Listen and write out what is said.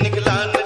निकला